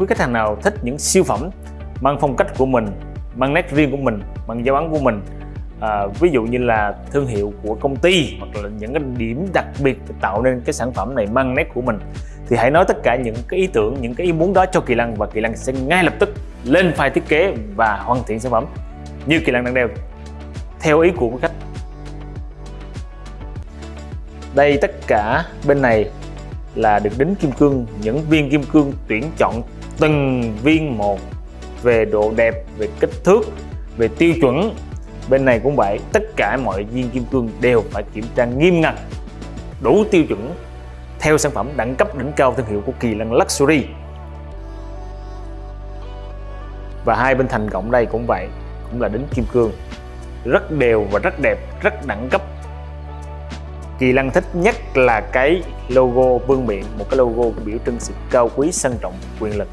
Quý khách hàng nào thích những siêu phẩm mang phong cách của mình, mang nét riêng của mình, mang dấu ấn của mình à, ví dụ như là thương hiệu của công ty hoặc là những cái điểm đặc biệt để tạo nên cái sản phẩm này mang nét của mình thì hãy nói tất cả những cái ý tưởng, những cái ý muốn đó cho Kỳ Lăng và Kỳ Lăng sẽ ngay lập tức lên file thiết kế và hoàn thiện sản phẩm như Kỳ Lăng đang đeo theo ý của khách. Đây tất cả bên này là được đính kim cương, những viên kim cương tuyển chọn từng viên một về độ đẹp, về kích thước, về tiêu chuẩn. Bên này cũng vậy, tất cả mọi viên kim cương đều phải kiểm tra nghiêm ngặt, đủ tiêu chuẩn theo sản phẩm đẳng cấp đỉnh cao thương hiệu của Kỳ Lân Luxury. Và hai bên thành gọng đây cũng vậy, cũng là đính kim cương rất đều và rất đẹp, rất đẳng cấp. Kỳ Lân thích nhất là cái logo vương miện, một cái logo biểu trưng sự cao quý, sang trọng, quyền lực.